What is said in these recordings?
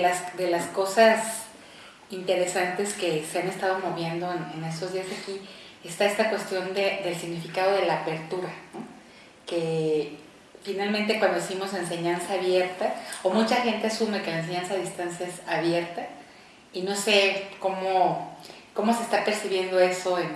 Las, de las cosas interesantes que se han estado moviendo en, estos días aquí está esta cuestión de, del significado de la apertura, que finalmente cuando decimos enseñanza abierta, o mucha gente asume que la enseñanza a distancia es abierta, y no sé cómo, cómo se está percibiendo eso, en,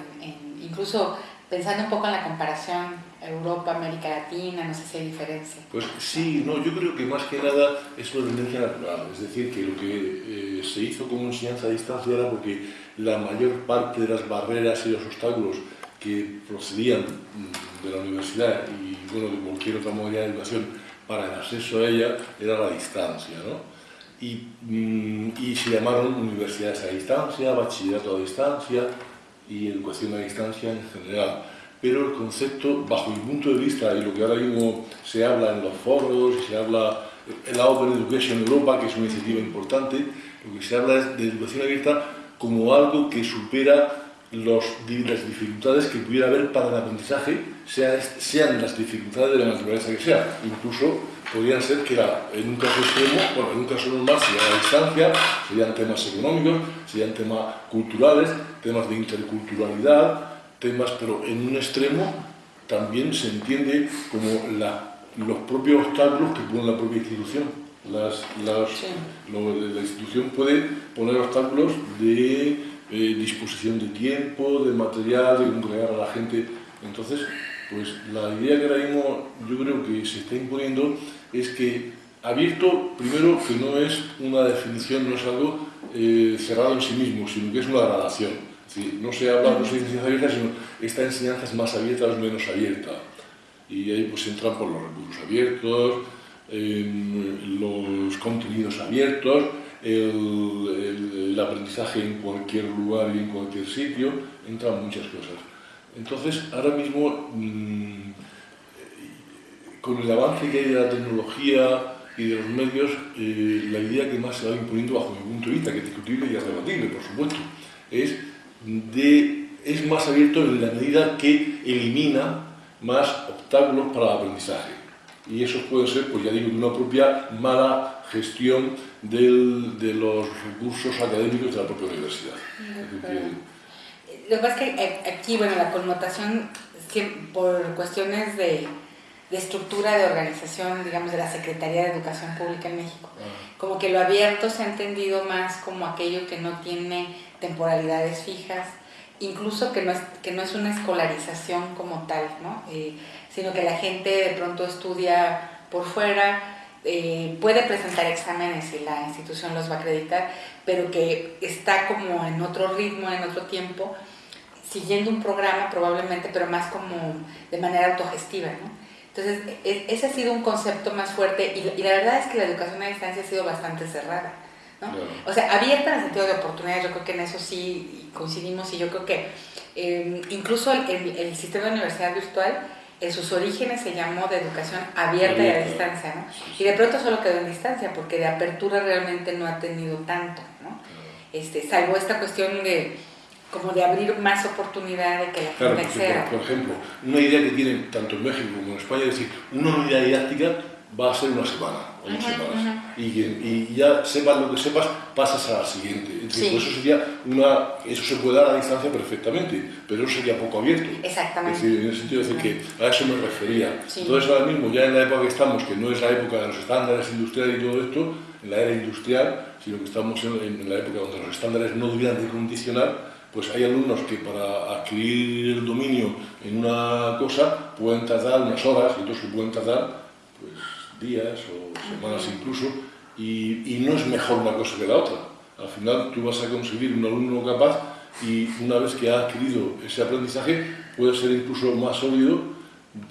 incluso pensando un poco en la comparación Europa, América Latina, no sé si hay diferencia. Pues sí, no, yo creo que más que nada es una tendencia natural, es decir, que lo que eh, se hizo como enseñanza a distancia era porque la mayor parte de las barreras y los obstáculos que procedían mm, de la universidad y bueno, de cualquier otra modalidad de educación para el acceso a ella era la distancia, ¿no? Y, mm, y se llamaron universidades a distancia, bachillerato a distancia y educación a distancia en general pero el concepto, bajo mi punto de vista, y lo que ahora mismo se habla en los foros, se habla en la Open Education Europa, que es una iniciativa importante, lo que se habla es de educación abierta como algo que supera los, las dificultades que pudiera haber para el aprendizaje, sean las dificultades de la naturaleza que sea. Incluso podrían ser que en un caso extremo, bueno, en un caso normal sería la distancia, serían temas económicos, serían temas culturales, temas de interculturalidad, temas, pero en un extremo también se entiende como los propios obstáculos que pone la propia institución. Las, las, la institución puede poner obstáculos de eh, disposición de tiempo, de material, de congregar a la gente. Entonces, pues la idea que ahora mismo yo creo que se está imponiendo es que abierto, primero, que no es una definición, no es algo eh, cerrado en sí mismo, sino que es una gradación no se habla, no se dice enseñanza abierta, sino esta enseñanza es más abierta o es menos abierta. Y ahí pues entran por los recursos abiertos, los contenidos abiertos, el, aprendizaje en cualquier lugar y en cualquier sitio, entran muchas cosas. Entonces, ahora mismo, mm, con el avance que hay de la tecnología y de los medios, eh, la idea que más se va imponiendo bajo mi punto de vista, que es discutible y arrebatible, por supuesto, es de, es más abierto en la medida que elimina más obstáculos para el aprendizaje. Y eso puede ser, pues ya digo, una propia mala gestión del, de los recursos académicos de la propia universidad. Lo que pasa es que aquí, bueno, la connotación, por cuestiones de, de, estructura de organización, digamos, de la Secretaría de Educación Pública en México, como que lo abierto se ha entendido más como aquello que no tiene temporalidades fijas, incluso que no es, que no es una escolarización como tal, ¿no? Eh, sino que la gente de pronto estudia por fuera, eh, puede presentar exámenes y la institución los va a acreditar, pero que está como en otro ritmo, en otro tiempo, siguiendo un programa probablemente, pero más como de manera autogestiva. ¿no? Entonces, e, ese ha sido un concepto más fuerte y, y la verdad es que la educación a distancia ha sido bastante cerrada. O sea, abierta en el sentido de oportunidades, yo creo que en eso sí coincidimos y yo creo que em, incluso el, sistema de universidad virtual en sus orígenes se llamó de educación abierta y a distancia, ¿no? Y de pronto solo quedó en distancia, porque de apertura realmente no ha tenido tanto, ¿no? Este, salvo esta cuestión de como de abrir más oportunidad de que la gente acceda. Por, por, ejemplo, una idea que tienen tanto en México como en España es decir, una unidad didáctica va a ser una semana o dos semanas. y, y, ya sepas lo que sepas, pasas a la siguiente. eso, sería una, eso se puede dar a distancia perfectamente, pero eso sería poco abierto. Exactamente. Es decir, en el sentido de decir que a eso me refería. Entonces ahora mismo, ya en la época que estamos, que no es la época de los estándares industriales y todo esto, en la era industrial, sino que estamos en, en la época donde los estándares no debían de condicionar, pues hay alumnos que para adquirir el dominio en una cosa pueden tardar unas horas y otros que pueden tardar pues días o semanas incluso, y, no es mejor una cosa que la otra. Al final tú vas a conseguir un alumno capaz y una vez que ha adquirido ese aprendizaje puede ser incluso más sólido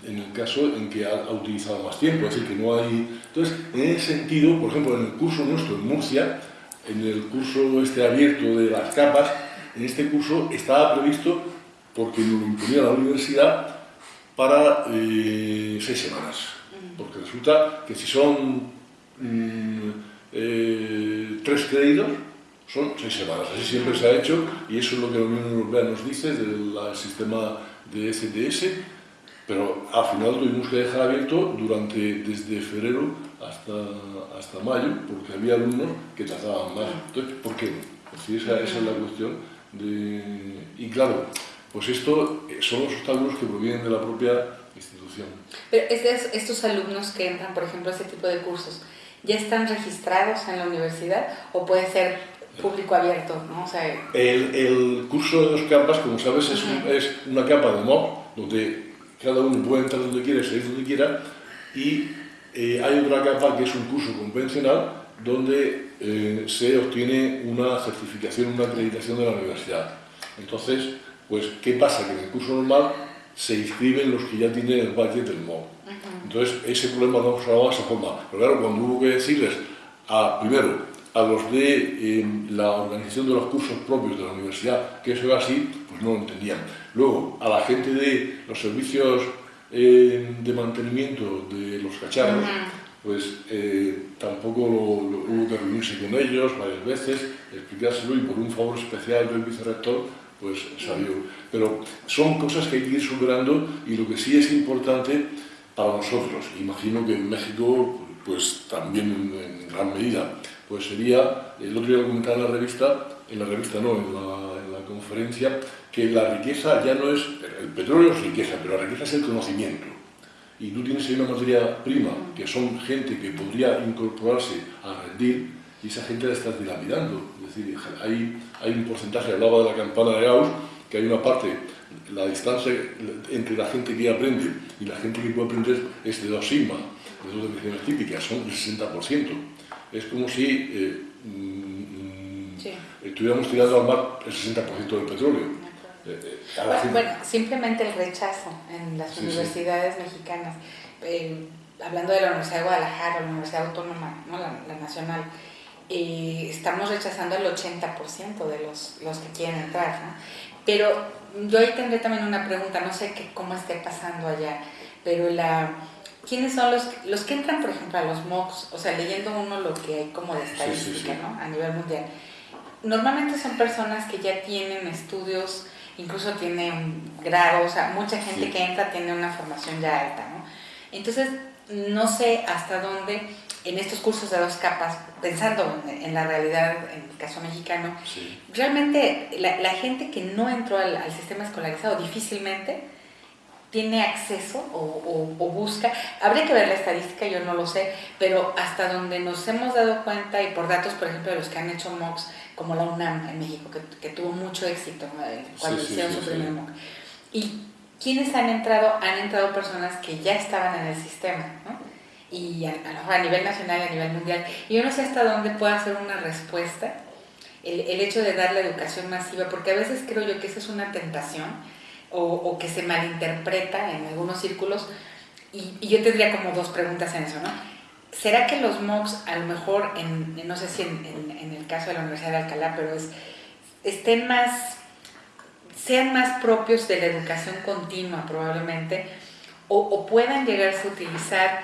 en el caso en que ha, utilizado más tiempo, es decir, que no hay... Entonces, en ese sentido, por ejemplo, en el curso nuestro en Murcia, en el curso este abierto de las capas, en este curso estaba previsto, porque nos lo imponía la universidad, para eh, seis semanas porque resulta que si son mm, eh, tres créditos, son seis semanas. Así siempre se ha hecho y eso es lo que la Unión Europea nos dice del sistema de STS. Pero al final tuvimos que dejar abierto durante, desde febrero hasta, hasta mayo, porque había alumnos que tardaban más. Entonces, ¿por qué? Pues esa, esa es la cuestión. De... Y claro, pues esto eh, son los obstáculos que provienen de la propia institución. Pero estos alumnos que entran, por ejemplo, a ese tipo de cursos, ¿ya están registrados en la universidad o puede ser público abierto? ¿no? O sea, el, el, curso de dos capas, como sabes, es, un, es una capa de MOOC, donde cada uno puede entrar donde quiera, salir donde quiera, y eh, hay otra capa que es un curso convencional, donde eh, se obtiene una certificación, una acreditación de la universidad. Entonces, pues, ¿qué pasa? Que en el curso normal se inscriben los que ya tienen el budget del MOOC. Entonces, ese problema no se de esa forma. Pero claro, cuando hubo que decirles, a, primero, a los de em, la organización de los cursos propios de la universidad que eso era así, pues no lo entendían. Luego, a la gente de los servicios em, de mantenimiento de los cacharros, pues eh, tampoco hubo que reunirse con ellos varias veces, explicárselo y por un favor especial del vicerrector, pues salió. Pero son cosas que hay que ir superando y lo que sí es importante para nosotros, imagino que en México pues también en, gran medida, pues sería, el otro día lo comentaba en la revista, en la revista no, en la, en la conferencia, que la riqueza ya no es, el petróleo es riqueza, pero la riqueza es el conocimiento y tú tienes ahí una materia prima, que son gente que podría incorporarse a rendir, y esa gente la estás dilapidando. Es decir, hay, hay un porcentaje, hablaba de la campana de Gauss, que hay una parte, la distancia entre la gente que aprende y la gente que puede aprender es de dos sigma, de dos definiciones típicas, son el 60%. Es como si eh, mm, estuviéramos tirando al mar el 60% del petróleo. Bueno, simplemente el rechazo en las universidades mexicanas, eh, hablando de la Universidad de Guadalajara, la Universidad Autónoma, ¿no? la, nacional, eh, estamos rechazando el 80% de los, los que quieren entrar. ¿no? Pero yo ahí tendré también una pregunta, no sé qué, cómo esté pasando allá, pero la, ¿quiénes son los, los que entran, por ejemplo, a los MOOCs? O sea, leyendo uno lo que hay como de estadística ¿no? a nivel mundial. Normalmente son personas que ya tienen estudios incluso tiene un grado, o sea, mucha gente que entra tiene una formación ya alta, ¿no? Entonces, no sé hasta dónde en estos cursos de dos capas, pensando en, la realidad, en el caso mexicano, realmente la, gente que no entró al, sistema escolarizado difícilmente tiene acceso o, o, busca, habría que ver la estadística, yo no lo sé, pero hasta donde nos hemos dado cuenta y por datos, por ejemplo, de los que han hecho MOOCs, como la UNAM en México, que, tuvo mucho éxito cuando hicieron su primer MOOC. Y quienes han entrado, han entrado personas que ya estaban en el sistema, ¿no? y a, a, nivel nacional y a nivel mundial. Y yo no sé hasta dónde puede hacer una respuesta el, el, hecho de dar la educación masiva, porque a veces creo yo que esa es una tentación o, o que se malinterpreta en algunos círculos. Y, y, yo tendría como dos preguntas en eso, ¿no? ¿Será que los MOOCs, a lo mejor, no sé si en, el caso de la Universidad de Alcalá, pero es, estén más, sean más propios de la educación continua probablemente, o, puedan llegarse a utilizar,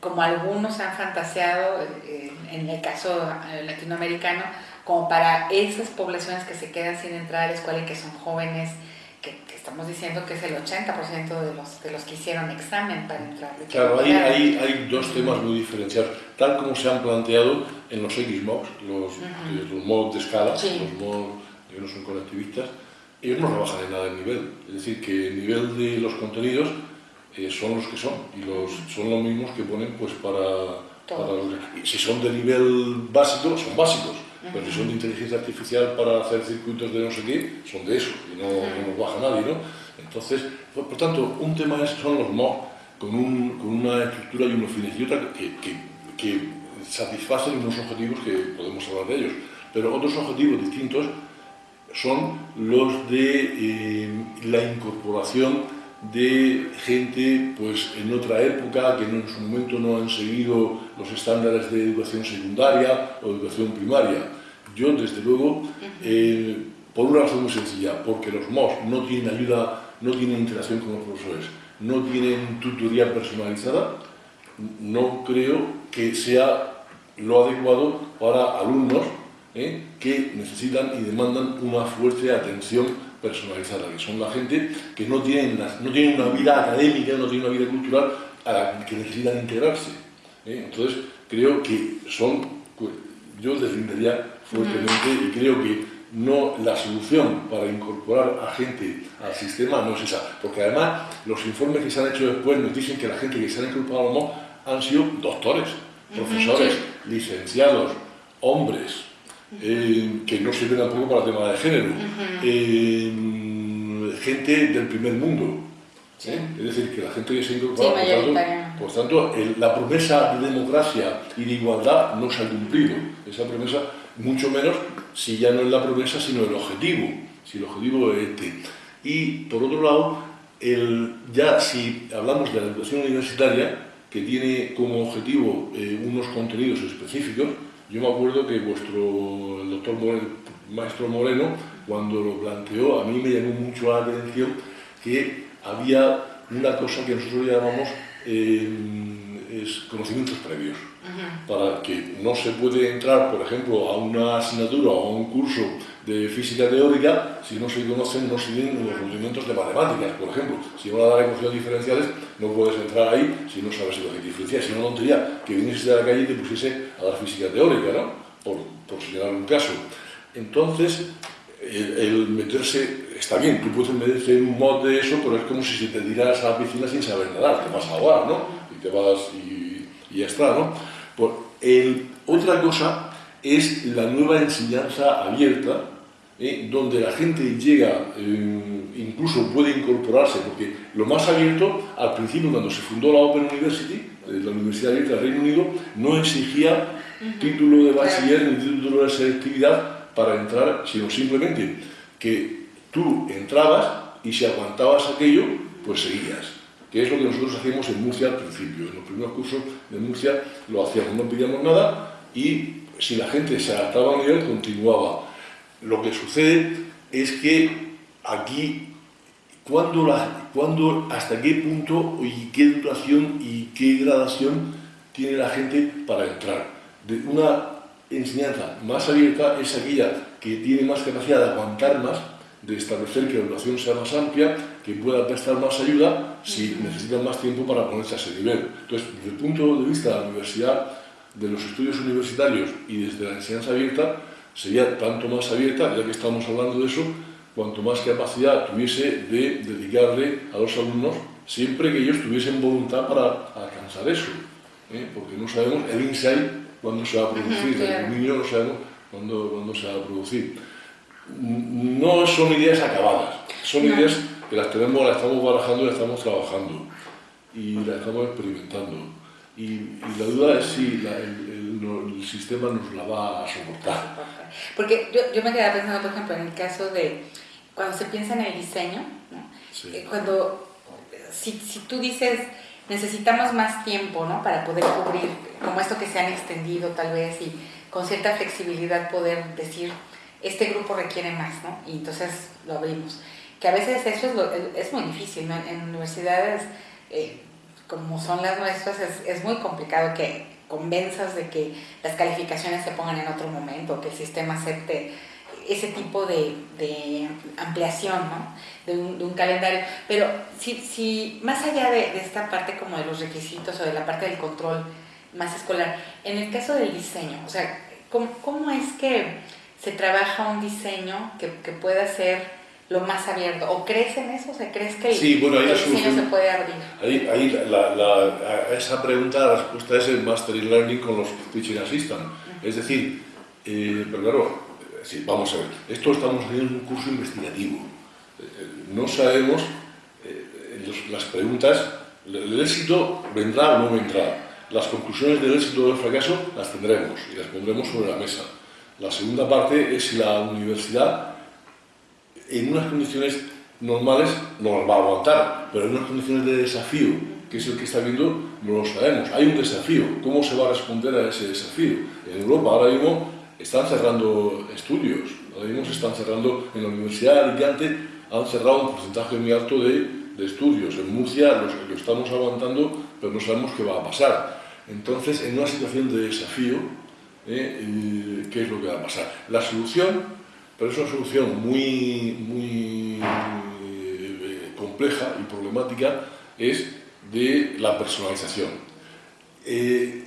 como algunos han fantaseado, eh, en el caso latinoamericano, como para esas poblaciones que se quedan sin entrar a la escuela y que son jóvenes, que, estamos diciendo que es el 80% de los, de los que hicieron examen para entrar. Claro, hay, hay, hay, dos temas muy diferenciados, tal como se han planteado en los XMOCs, los, los MOOC de escala, los MOOC que no son colectivistas, ellos no rebajan en nada el nivel, es decir, que el nivel de los contenidos eh, son los que son, y los, son los mismos que ponen pues para, para los, si son de nivel básico, son básicos, pero si son de inteligencia artificial para hacer circuitos de no sé qué, son de eso, y no, nos baja nadie, ¿no? Entonces, por, tanto, un tema es, son los MOOC, con, un, con, una estructura y unos fines, y otra que, que, que satisfacen unos objetivos que podemos hablar de ellos. Pero otros objetivos distintos son los de eh, la incorporación de gente pues, en otra época que en su momento no han seguido los estándares de educación secundaria o educación primaria. Yo, desde luego, eh, por una razón muy sencilla, porque los MOS no tienen ayuda, no tienen interacción con los profesores, no tienen tutoría personalizada, no creo que sea lo adecuado para alumnos ¿eh? que necesitan y demandan una fuerte atención personalizada, que son la gente que no tienen, no tienen una vida académica, no tienen una vida cultural a la que necesitan integrarse. ¿eh? Entonces, creo que son, yo defendería fuertemente y creo que no la solución para incorporar a gente al sistema no es esa, porque además los informes que se han hecho después nos dicen que la gente que se han incorporado han sido doctores, profesores, licenciados, hombres, eh, que no sirven tampoco para el tema de género, eh, gente del primer mundo. ¿eh? Es decir, que la gente que se ha incorporado, por tanto, la promesa de democracia y de igualdad no se ha cumplido. Esa promesa, mucho menos si ya no es la promesa, sino el objetivo. Si el objetivo es este. Y, por otro lado, el, ya si hablamos de la educación universitaria, que tiene como objetivo unos contenidos específicos, yo me acuerdo que vuestro, el doctor maestro Moreno, cuando lo planteó, a mí me llamó mucho la atención que había una cosa que nosotros llamamos eh, conocimientos previos. Para que no se puede entrar, por ejemplo, a una asignatura o a un curso de física teórica si no se conocen, no se tienen los rudimentos de matemáticas, por ejemplo. Si van a dar ecuaciones diferenciales, no puedes entrar ahí si no sabes ecuaciones diferenciales. Si no, tontería que viniese de la calle y te pusiese a dar física teórica, ¿no? Por, por señalar un caso. Entonces, el, meterse, está bien, tú puedes meterse en un mod de eso, pero es como si te tiras a la piscina sin saber nadar, te vas a ahogar, ¿no? Y te vas y, y ya está, ¿no? El, otra cosa es la nueva enseñanza abierta, ¿eh? donde la gente llega, eh, incluso puede incorporarse, porque lo más abierto, al principio cuando se fundó la Open University, eh, la Universidad Abierta del Reino Unido, no exigía título de bachiller ni título de selectividad para entrar, sino simplemente que tú entrabas y si aguantabas aquello, pues seguías que es lo que nosotros hacíamos en Murcia al principio. En los primeros cursos de Murcia lo hacíamos, no pedíamos nada y si la gente se adaptaba a nivel, continuaba. Lo que sucede es que aquí, cuando la, cuando, hasta qué punto y qué duración y qué gradación tiene la gente para entrar. Una enseñanza más abierta es aquella que tiene más capacidad de aguantar más, de establecer que la duración sea más amplia, que pueda prestar más ayuda si necesitan más tiempo para ponerse a ese nivel. Entonces, desde el punto de vista de la universidad, de los estudios universitarios y desde la enseñanza abierta sería tanto más abierta, ya que estamos hablando de eso, cuanto más capacidad tuviese de dedicarle a los alumnos, siempre que ellos tuviesen voluntad para alcanzar eso. ¿eh? Porque no sabemos el insight cuándo se va a producir, el dominio no sabemos cuándo, cuándo, se va a producir. No son ideas acabadas, son ideas que las tenemos, las estamos barajando y las estamos trabajando. Y las estamos experimentando. Y, la duda es si el, sistema nos la va a soportar. Porque yo, yo me quedaba pensando, por ejemplo, en el caso de cuando se piensa en el diseño, eh, cuando si, si, tú dices necesitamos más tiempo ¿no? para poder cubrir, como esto que se han extendido tal vez y con cierta flexibilidad poder decir este grupo requiere más, ¿no? Y entonces lo abrimos. Que a veces eso es, es muy difícil, ¿no? En universidades eh, como son las nuestras, es, muy complicado que convenzas de que las calificaciones se pongan en otro momento, que el sistema acepte ese tipo de, ampliación ¿no? de, un, calendario. Pero si, si más allá de, esta parte como de los requisitos o de la parte del control más escolar, en el caso del diseño, o sea, ¿cómo, cómo es que se trabaja un diseño que, que pueda ser lo más abierto? ¿O crees en eso? ¿O crees que el, diseño se puede abrir? Ahí, ahí la, la, a esa pregunta la respuesta es el Mastery Learning con los Teaching Assistant. Es decir, eh, pero claro, sí, vamos a ver, esto estamos haciendo un curso investigativo. Eh, no sabemos eh, las preguntas, el éxito vendrá o no vendrá. Las conclusiones del éxito o del fracaso las tendremos y las pondremos sobre la mesa. La segunda parte es si la universidad en unas condiciones normales no las va a aguantar, pero en unas condiciones de desafío, que es el que está viendo, no lo sabemos. Hay un desafío. ¿Cómo se va a responder a ese desafío? En Europa ahora mismo están cerrando estudios, ahora mismo se están cerrando, en la Universidad de Alicante han cerrado un porcentaje muy alto de, de estudios. En Murcia los, lo estamos aguantando, pero no sabemos qué va a pasar. Entonces, en una situación de desafío, ¿eh? ¿qué es lo que va a pasar? La solución pero es una solución muy, muy eh, compleja y problemática es de la personalización. Eh,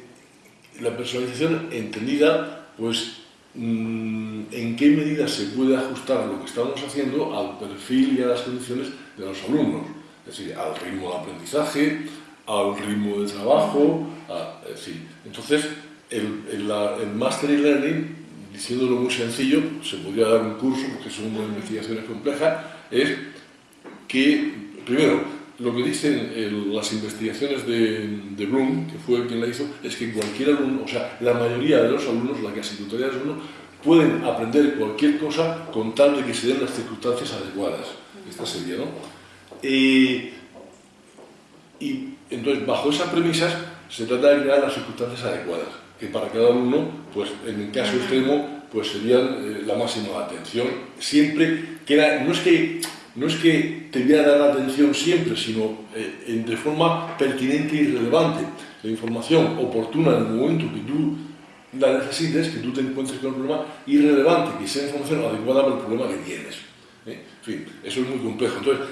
la personalización entendida, pues, mm, en qué medida se puede ajustar lo que estamos haciendo al perfil y a las condiciones de los alumnos, es decir, al ritmo de aprendizaje, al ritmo de trabajo, entonces el, el, el Mastery Learning, diciéndolo muy sencillo, se podría dar un curso, porque son investigaciones complejas, es que, primero, lo que dicen las investigaciones de, de, Bloom, que fue quien la hizo, es que cualquier alumno, o sea, la mayoría de los alumnos, la casi totalidad de los alumnos, pueden aprender cualquier cosa con tal de que se den las circunstancias adecuadas. Esta sería, ¿no? y entonces, bajo esas premisas, se trata de crear las circunstancias adecuadas, que para cada alumno, pues en el caso extremo, pues serían eh, la máxima atención. Siempre que no es que no es que te voy a dar la atención siempre, sino eh, de forma pertinente y relevante. La información oportuna en el momento que tú la necesites, que tú te encuentres con el problema, y que sea información adecuada para el problema que tienes. ¿eh? En fin, eso es muy complejo. Entonces,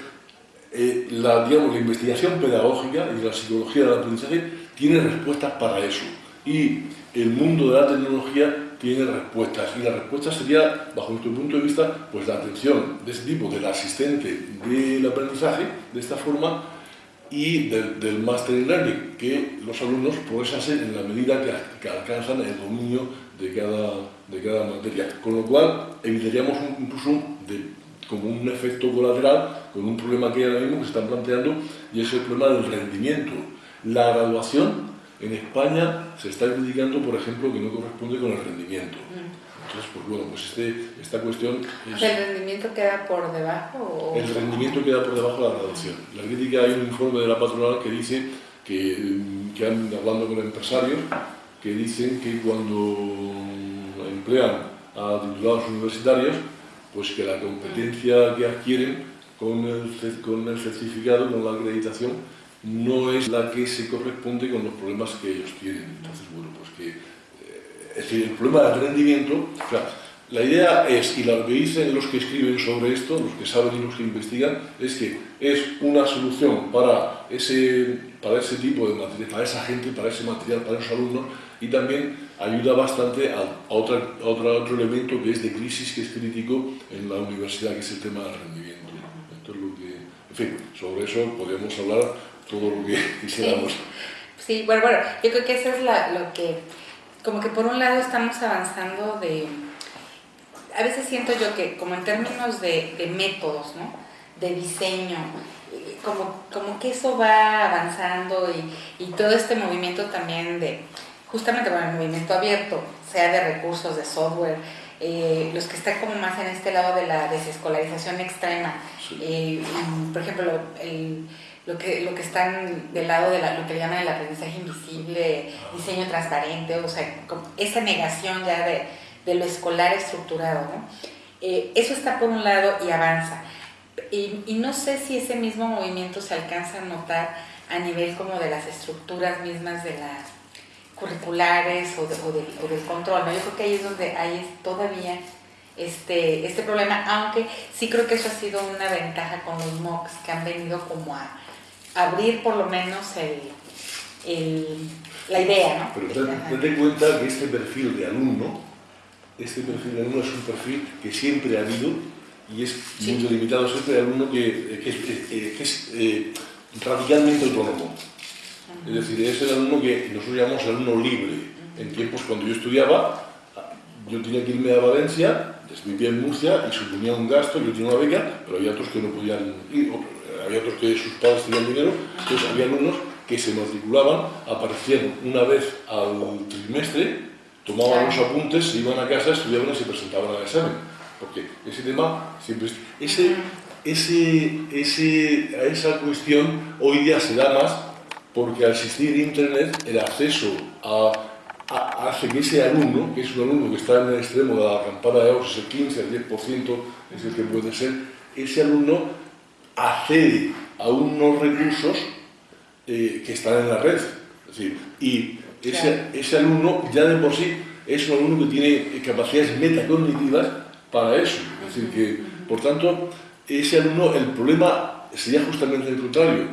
eh, la, digamos, la investigación pedagógica y la psicología del aprendizaje tiene respuestas para eso. Y el mundo de la tecnología tiene respuestas. Y la respuesta sería, bajo nuestro punto de vista, pues la atención de ese tipo, del asistente del aprendizaje, de esta forma, y del, Master in Learning, que los alumnos progresan en la medida que, alcanzan el dominio de cada, de cada materia. Con lo cual, evitaríamos incluso de como un efecto colateral con un problema que ahora mismo que se están planteando y es el problema del rendimiento. La graduación en España se está criticando, por ejemplo, que no corresponde con el rendimiento. Mm. Entonces, pues bueno, pues este, esta cuestión... ¿El rendimiento queda por debajo? El rendimiento queda por debajo de la graduación. La crítica, hay un informe de la patronal que dice que, que han, hablando con empresarios, que dicen que cuando emplean a titulados universitarios, pues que la competencia que adquieren con el, con el certificado, con la acreditación, no es la que se corresponde con los problemas que ellos tienen. Entonces, bueno, pues que eh, es decir, el problema del rendimiento, o sea, la idea es, y lo que dicen los que escriben sobre esto, los que saben y los que investigan, es que es una solución para ese, para ese tipo de material, para esa gente, para ese material, para esos alumnos, y también ayuda bastante a, otro, otro elemento que es de crisis, que es crítico en la universidad, que es el tema del rendimiento. Esto es lo que, en fin, sobre eso podemos hablar todo lo que quisiéramos. Sí, bueno, bueno, yo creo que eso es lo que, como que por un lado estamos avanzando de, a veces siento yo que como en términos de, de métodos, ¿no? de diseño, como, como que eso va avanzando y, y todo este movimiento también de justamente con el movimiento abierto, sea de recursos, de software, eh, los que están como más en este lado de la desescolarización extrema, eh, por ejemplo, lo, que, lo que están del lado de lo que llaman el aprendizaje invisible, diseño transparente, o sea, esa negación ya de, de lo escolar estructurado, ¿no? Eh, eso está por un lado y avanza. Y, y no sé si ese mismo movimiento se alcanza a notar a nivel como de las estructuras mismas de la curriculares o, del control, ¿no? Yo creo que ahí es donde hay todavía este, este problema, aunque sí creo que eso ha sido una ventaja con los MOOCs que han venido como a abrir por lo menos el, la idea, ¿no? Pero ten, cuenta que este perfil de alumno, este perfil de alumno es un perfil que siempre ha habido y es muy delimitado siempre de alumno que, que es, que es eh, radicalmente autónomo. Es decir, es el alumno que nosotros llamamos alumno libre. En tiempos cuando yo estudiaba, yo tenía que irme a Valencia, vivía en Murcia y suponía un gasto, yo tenía una beca, pero había otros que no podían ir, había otros que sus padres tenían dinero, entonces había alumnos que se matriculaban, aparecían una vez al trimestre, tomaban los apuntes, se iban a casa, estudiaban y se presentaban al examen. Porque ese tema siempre... Ese, ese, ese, a esa cuestión hoy día se da más porque al existir Internet, el acceso a, hace que ese alumno, que es un alumno que está en el extremo de la campana de Gauss, el 15, el 10% es el que puede ser, ese alumno accede a unos recursos eh, que están en la red. y ese, ese alumno ya de por sí es un alumno que tiene capacidades metacognitivas para eso. Es decir, que, por tanto, ese alumno, el problema sería justamente el contrario,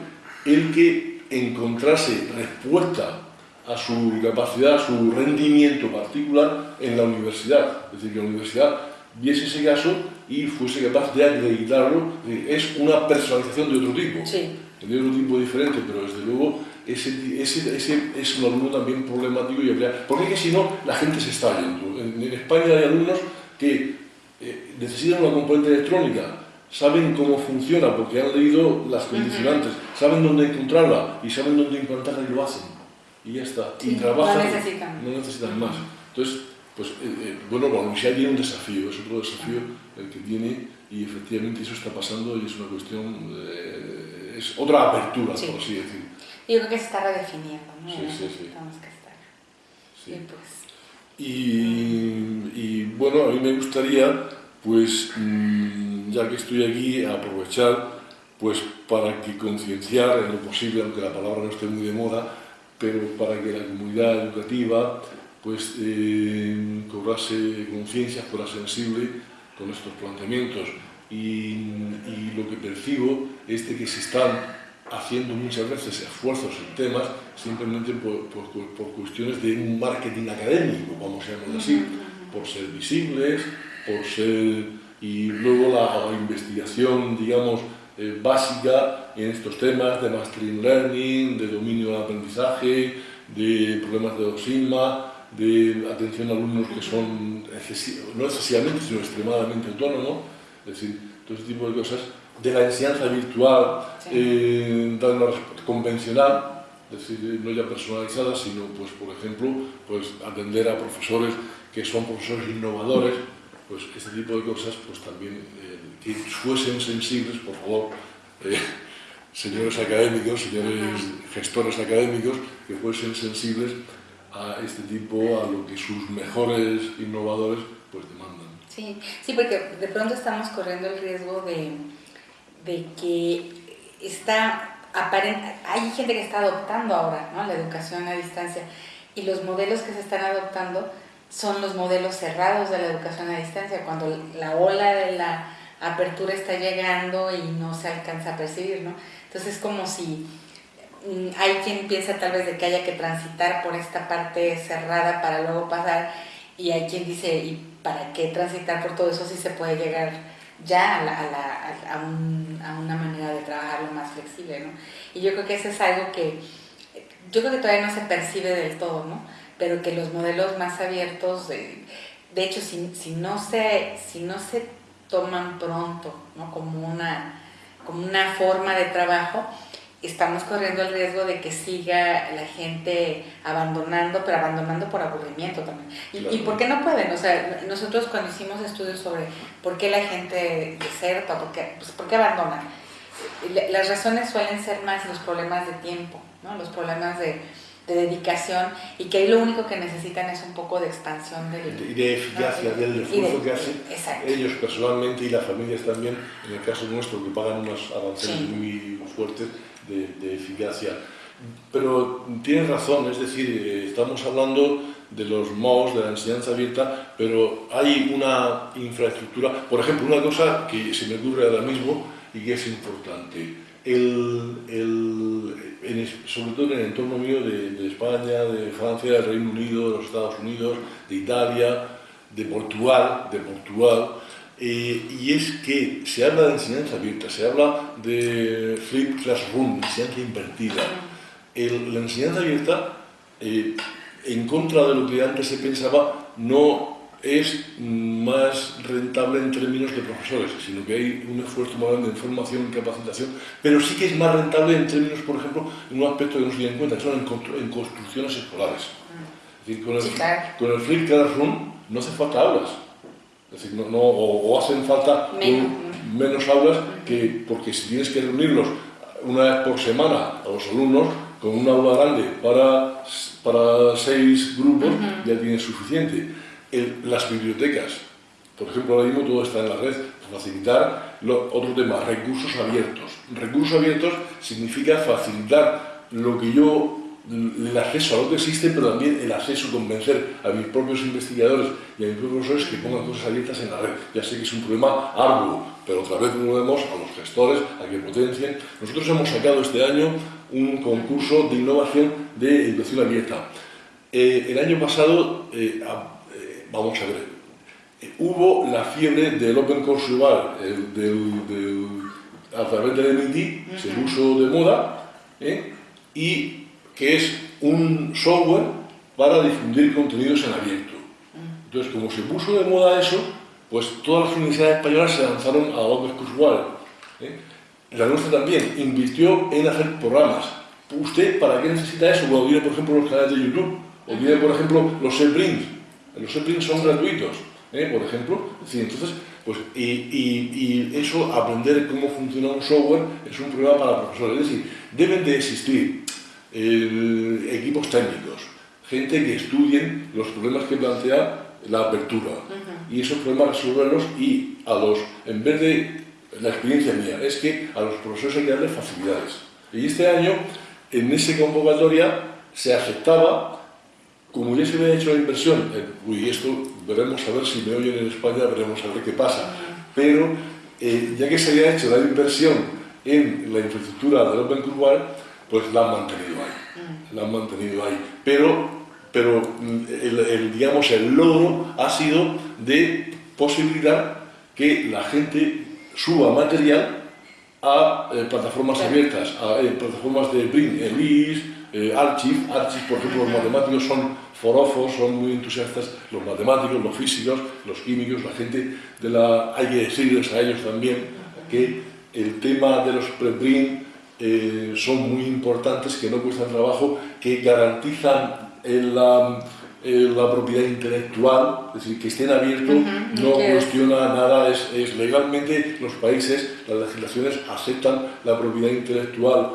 el que encontrase respuesta a su capacidad, a su rendimiento particular en la universidad. Es decir, que la universidad viese ese caso y fuese capaz de acreditarlo. Es una personalización de otro tipo, de otro tipo diferente, pero desde luego ese, ese, ese es un alumno también problemático y habría... Porque es que si no, la gente se está yendo. En, España hay alumnos que eh, necesitan una componente electrónica, saben cómo funciona porque han leído las condicionantes, saben dónde encontrarla y saben dónde implantarla y lo hacen. Y ya está. y trabajan. No necesitan. No necesitan más. Entonces, pues, eh, eh, bueno, universidad tiene un desafío, es otro desafío el que tiene y efectivamente eso está pasando y es una cuestión, es otra apertura, por así decir. Yo creo que se está redefiniendo, ¿no? Sí, sí, sí. Tenemos que estar. Sí. Y, pues... y, bueno, a mí me gustaría, pues, mm, ya que estoy aquí, aprovechar pues para que concienciar en lo posible, aunque la palabra no esté muy de moda, pero para que la comunidad educativa pues eh, cobrase conciencia, fuera sensible con estos planteamientos. Y, y, lo que percibo es de que se están haciendo muchas veces esfuerzos en temas simplemente por, por, cuestiones de un marketing académico, vamos a llamarlo así, por ser visibles, por ser... y luego la, investigación, digamos, eh, básica en estos temas de mastering learning, de dominio del aprendizaje, de problemas de doxima, de atención a alumnos que son no excesivamente, sino extremadamente autónomos, es decir, todo ese tipo de cosas de la enseñanza virtual eh, convencional, es decir, no ya personalizada, sino, pues, por ejemplo, pues, atender a profesores que son profesores innovadores, pues este tipo de cosas, pues también eh, que fuesen sensibles, por favor, eh, señores académicos, señores gestores académicos, que fuesen sensibles a este tipo, a lo que sus mejores innovadores pues demandan. Sí, sí, porque de pronto estamos corriendo el riesgo de de que está hay gente que está adoptando ahora ¿no? la educación a distancia y los modelos que se están adoptando son los modelos cerrados de la educación a distancia, cuando la ola de la apertura está llegando y no se alcanza a percibir, ¿no? Entonces es como si hay quien piensa tal vez de que haya que transitar por esta parte cerrada para luego pasar y hay quien dice, ¿y para qué transitar por todo eso si se puede llegar ya a, la, a, un, a, una manera de trabajarlo más flexible, ¿no? Y yo creo que eso es algo que, yo creo que todavía no se percibe del todo, ¿no? Pero que los modelos más abiertos, de, de hecho, si, si, no se, si no se toman pronto, ¿no? Como una, como una forma de trabajo, estamos corriendo el riesgo de que siga la gente abandonando, pero abandonando por aburrimiento también. ¿Y, por qué no pueden? O sea, nosotros cuando hicimos estudios sobre por qué la gente deserta, por qué, pues, ¿por qué abandonan, las razones suelen ser más los problemas de tiempo, ¿no? los problemas de, de dedicación y que ahí lo único que necesitan es un poco de expansión del, y de eficacia del esfuerzo que hacen ellos personalmente y las familias también, en el caso nuestro que pagan unos avances muy fuertes de, eficacia. Pero tienes razón, es decir, eh, estamos hablando de los MOOCs, de la enseñanza abierta, pero hay una infraestructura, por ejemplo, una cosa que se me ocurre ahora mismo y que es importante, el, el, sobre todo en el entorno mío de, de, España, de Francia, del Reino Unido, de los Estados Unidos, de Italia, de Portugal, de Portugal, eh, y es que se habla de enseñanza abierta, se habla de flip classroom, enseñanza invertida. la enseñanza abierta, eh, en contra de lo que antes se pensaba, no es más rentable en términos de profesores, sino que hay un esfuerzo más grande en formación y capacitación, pero sí que es más rentable en términos, por ejemplo, en un aspecto que no se tiene en cuenta, que son en, construcciones escolares. Es decir, con el, con el flip classroom no hace falta aulas, es decir, no, o, hacen falta menos. aulas que, porque si tienes que reunirlos una vez por semana a los alumnos con un aula grande para, para seis grupos ya tienes suficiente. las bibliotecas, por ejemplo, ahora mismo todo está en la red, facilitar otro tema, recursos abiertos. Recursos abiertos significa facilitar lo que yo el acceso a lo que existe, pero también el acceso a convencer a mis propios investigadores y a mis propios profesores que pongan cosas abiertas en la red. Ya sé que es un problema arduo, pero otra vez volvemos a los gestores, a que potencien. Nosotros hemos sacado este año un concurso de innovación de educación abierta. Eh, el año pasado, eh, eh, vamos a ver, hubo la fiebre del Open Course Global, a través del MIT, se puso de moda, y que es un software para difundir contenidos en abierto. Entonces, como se puso de moda eso, pues todas las universidades españolas se lanzaron a Open Course Global. La nuestra también invirtió en hacer programas. ¿Usted para qué necesita eso? Cuando viene, por ejemplo, los canales de YouTube, o viene, por ejemplo, los SEPRINTs. Los SEPRINTs son gratuitos, ¿eh? por ejemplo. entonces, pues, y, eso, aprender cómo funciona un software, es un problema para profesores. Es decir, deben de existir eh, equipos técnicos, gente que estudien los problemas que plantea la apertura. Y esos problemas resolverlos y a los, en vez de la experiencia mía, es que a los profesores hay que darles facilidades. Y este año, en esa convocatoria, se aceptaba, como ya se había hecho la inversión, uy, esto veremos a ver si me oyen en España, veremos a ver qué pasa, pero eh, ya que se había hecho la inversión en la infraestructura del Open Curval, pues la han mantenido ahí, la han mantenido ahí. Pero, pero el, digamos, el logro ha sido de posibilitar que la gente suba material a eh, plataformas abiertas, a eh, plataformas de Bring, ELIS, eh, Archive. Archive, por ejemplo, los matemáticos son forofos, son muy entusiastas, los matemáticos, los físicos, los químicos, la gente de la... Hay que decirles a ellos también que el tema de los pre-Bring son muy importantes, que no cuestan trabajo, que garantizan la eh, la propiedad intelectual, es decir, que estén abiertos, no cuestiona nada, es, legalmente los países, las legislaciones aceptan la propiedad intelectual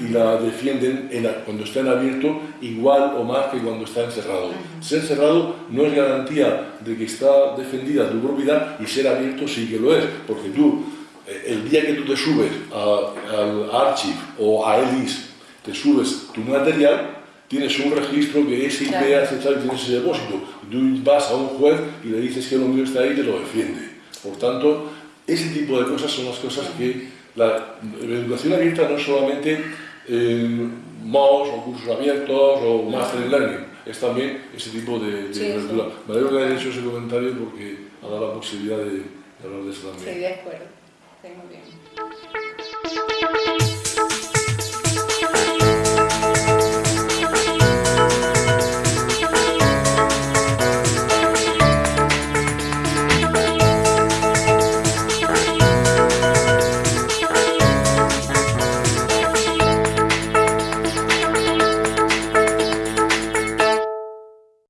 y la defienden cuando está en abierto igual o más que cuando está encerrado. Ser cerrado no es garantía de que está defendida tu propiedad y ser abierto sí que lo es, porque tú, eh, el día que tú te subes al Archive o a ELIS, te subes tu material, tienes un registro que es IP aceptado y tienes ese depósito. Tú vas a un juez y le dices que lo mío está ahí y te lo defiende. Por tanto, ese tipo de cosas son las cosas que la, educación abierta no es solamente eh, MOOC o cursos abiertos o Master Learning, es también ese tipo de, de Me alegro que hayas hecho ese comentario porque ha dado la posibilidad de, hablar de eso también. Sí, de acuerdo. Sí, muy bien.